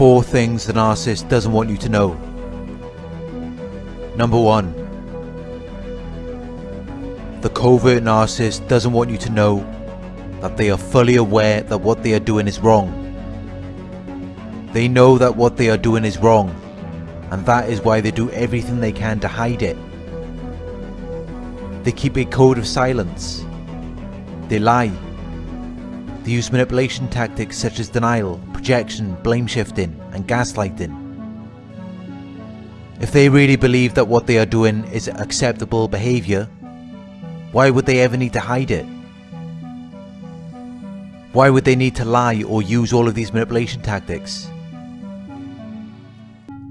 things the narcissist doesn't want you to know. Number 1. The covert narcissist doesn't want you to know that they are fully aware that what they are doing is wrong. They know that what they are doing is wrong, and that is why they do everything they can to hide it. They keep a code of silence. They lie. They use manipulation tactics such as denial, blame shifting, and gaslighting. If they really believe that what they are doing is acceptable behaviour, why would they ever need to hide it? Why would they need to lie or use all of these manipulation tactics?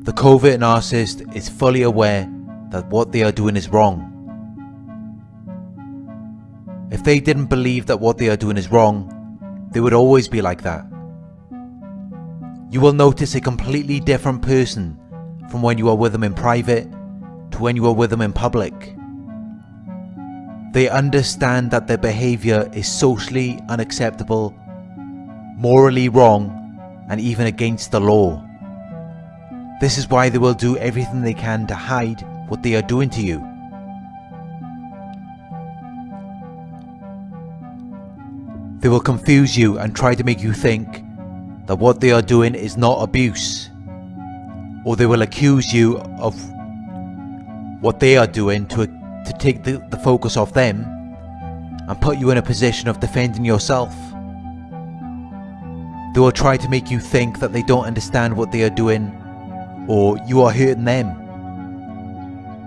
The covert narcissist is fully aware that what they are doing is wrong. If they didn't believe that what they are doing is wrong, they would always be like that. You will notice a completely different person from when you are with them in private to when you are with them in public. They understand that their behaviour is socially unacceptable, morally wrong, and even against the law. This is why they will do everything they can to hide what they are doing to you. They will confuse you and try to make you think that what they are doing is not abuse. Or they will accuse you of what they are doing to to take the, the focus off them and put you in a position of defending yourself. They will try to make you think that they don't understand what they are doing or you are hurting them.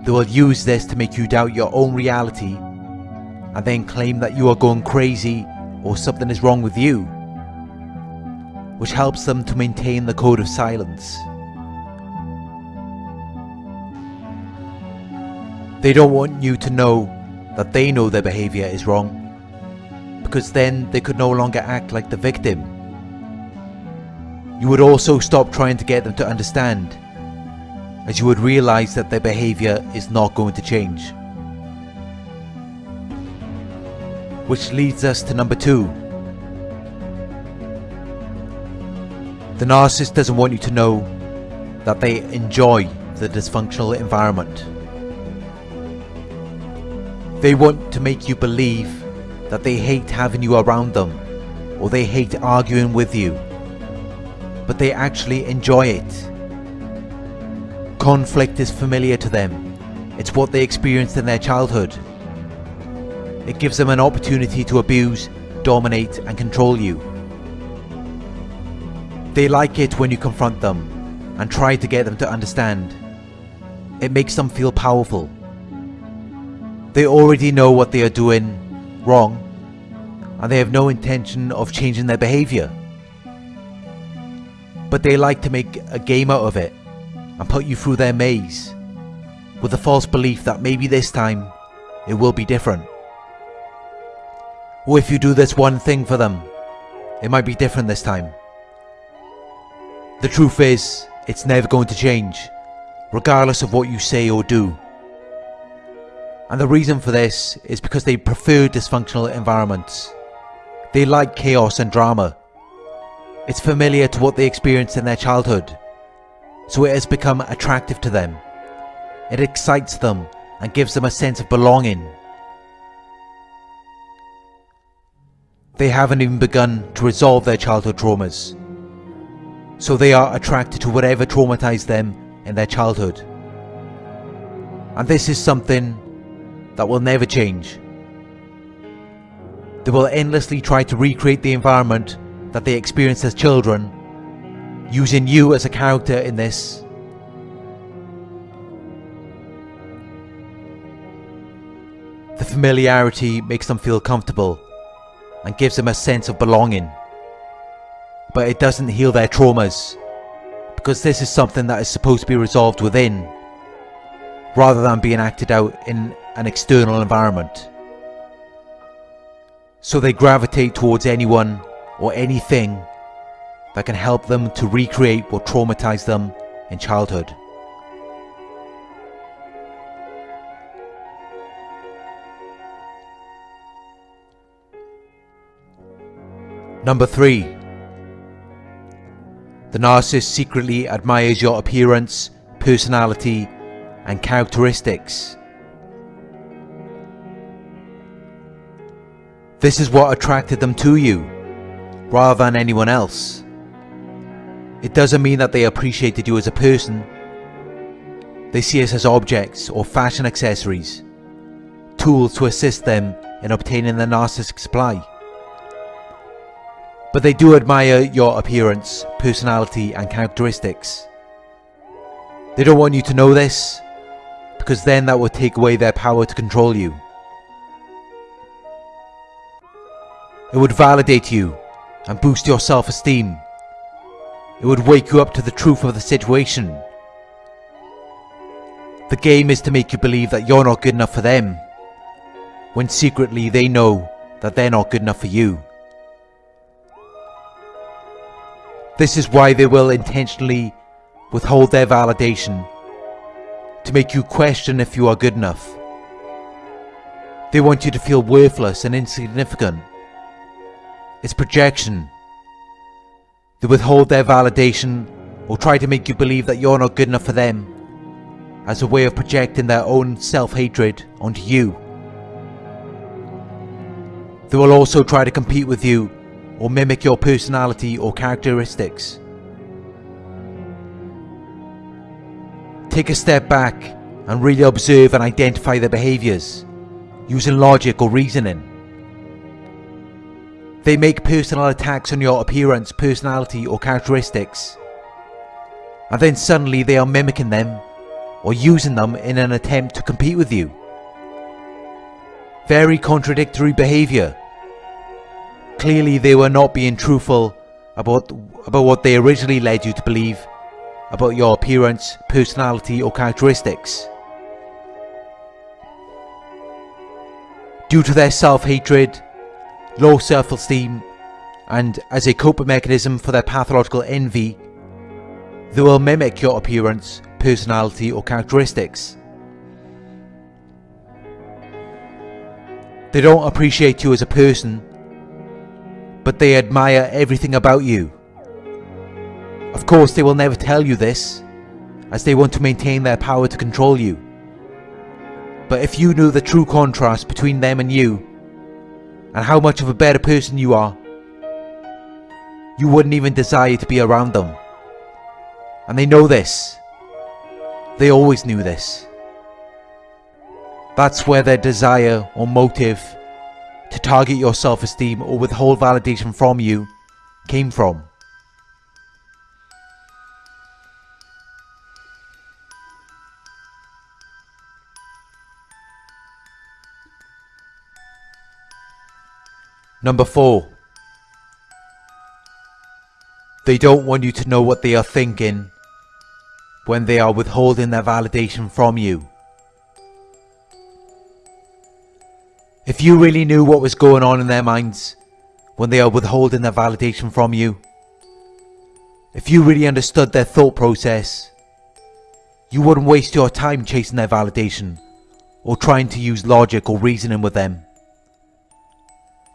They will use this to make you doubt your own reality and then claim that you are going crazy or something is wrong with you, which helps them to maintain the code of silence. They don't want you to know that they know their behaviour is wrong, because then they could no longer act like the victim. You would also stop trying to get them to understand, as you would realise that their behaviour is not going to change. Which leads us to number two. The narcissist doesn't want you to know that they enjoy the dysfunctional environment. They want to make you believe that they hate having you around them or they hate arguing with you. But they actually enjoy it. Conflict is familiar to them. It's what they experienced in their childhood. It gives them an opportunity to abuse, dominate and control you. They like it when you confront them and try to get them to understand. It makes them feel powerful they already know what they are doing wrong and they have no intention of changing their behaviour. But they like to make a game out of it and put you through their maze with the false belief that maybe this time it will be different. Or if you do this one thing for them, it might be different this time. The truth is, it's never going to change, regardless of what you say or do. And the reason for this is because they prefer dysfunctional environments. They like chaos and drama. It's familiar to what they experienced in their childhood, so it has become attractive to them. It excites them and gives them a sense of belonging. They haven't even begun to resolve their childhood traumas, so they are attracted to whatever traumatized them in their childhood. And this is something that will never change. They will endlessly try to recreate the environment that they experienced as children, using you as a character in this. The familiarity makes them feel comfortable and gives them a sense of belonging. But it doesn't heal their traumas, because this is something that is supposed to be resolved within, rather than being acted out in an external environment. So they gravitate towards anyone or anything that can help them to recreate what traumatized them in childhood. Number 3. The narcissist secretly admires your appearance, personality, and characteristics. This is what attracted them to you, rather than anyone else. It doesn't mean that they appreciated you as a person. They see us as objects or fashion accessories, tools to assist them in obtaining their narcissistic supply. But they do admire your appearance, personality and characteristics. They don't want you to know this, because then that would take away their power to control you. It would validate you and boost your self-esteem. It would wake you up to the truth of the situation. The game is to make you believe that you're not good enough for them, when secretly they know that they're not good enough for you. This is why they will intentionally withhold their validation to make you question if you are good enough. They want you to feel worthless and insignificant. It's projection. They withhold their validation or try to make you believe that you're not good enough for them as a way of projecting their own self-hatred onto you. They will also try to compete with you or mimic your personality or characteristics. Take a step back and really observe and identify their behaviours, using logic or reasoning. They make personal attacks on your appearance, personality or characteristics. And then suddenly they are mimicking them or using them in an attempt to compete with you. Very contradictory behaviour. Clearly they were not being truthful about, about what they originally led you to believe about your appearance, personality or characteristics. Due to their self-hatred, low self-esteem and as a coping mechanism for their pathological envy, they will mimic your appearance, personality or characteristics. They don't appreciate you as a person, but they admire everything about you. Of course, they will never tell you this, as they want to maintain their power to control you. But if you knew the true contrast between them and you, and how much of a better person you are, you wouldn't even desire to be around them. And they know this. They always knew this. That's where their desire or motive to target your self-esteem or withhold validation from you came from. Number 4. They don't want you to know what they are thinking when they are withholding their validation from you. You really knew what was going on in their minds when they are withholding their validation from you, if you really understood their thought process, you wouldn't waste your time chasing their validation or trying to use logic or reasoning with them.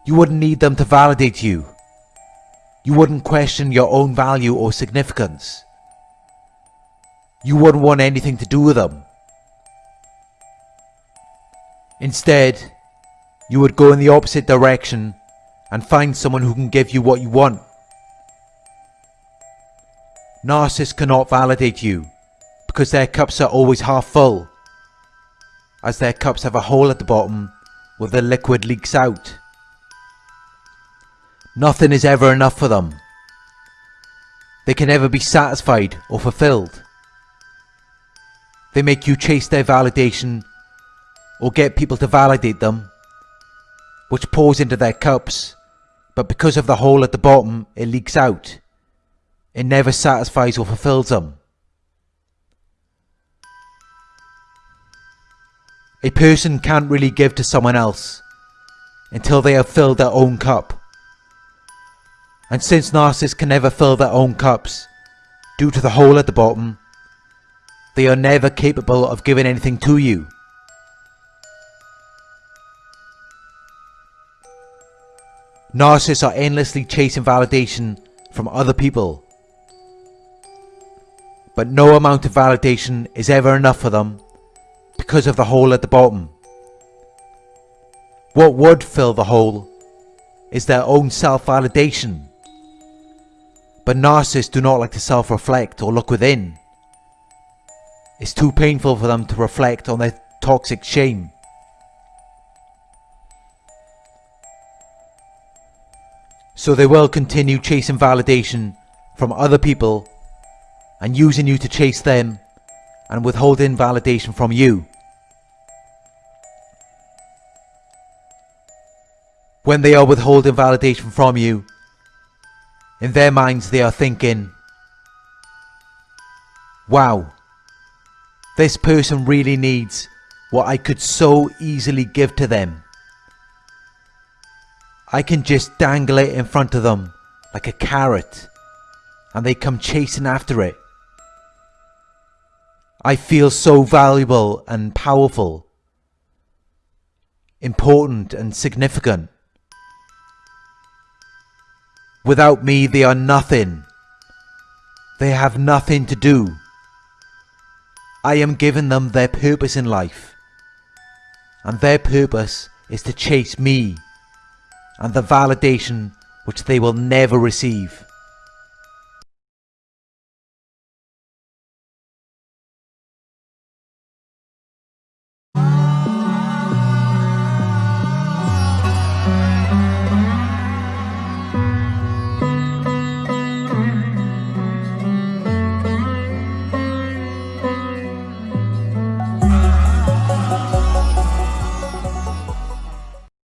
You wouldn't need them to validate you. You wouldn't question your own value or significance. You wouldn't want anything to do with them. Instead, you would go in the opposite direction and find someone who can give you what you want. Narcissists cannot validate you because their cups are always half full, as their cups have a hole at the bottom where the liquid leaks out. Nothing is ever enough for them. They can never be satisfied or fulfilled. They make you chase their validation or get people to validate them, which pours into their cups, but because of the hole at the bottom, it leaks out. It never satisfies or fulfills them. A person can't really give to someone else until they have filled their own cup. And since narcissists can never fill their own cups, due to the hole at the bottom, they are never capable of giving anything to you. Narcissists are endlessly chasing validation from other people. But no amount of validation is ever enough for them because of the hole at the bottom. What would fill the hole is their own self-validation. But narcissists do not like to self-reflect or look within. It's too painful for them to reflect on their toxic shame. So they will continue chasing validation from other people and using you to chase them and withholding validation from you. When they are withholding validation from you, in their minds they are thinking, Wow, this person really needs what I could so easily give to them. I can just dangle it in front of them like a carrot and they come chasing after it. I feel so valuable and powerful, important and significant. Without me, they are nothing. They have nothing to do. I am giving them their purpose in life. And their purpose is to chase me and the validation which they will never receive.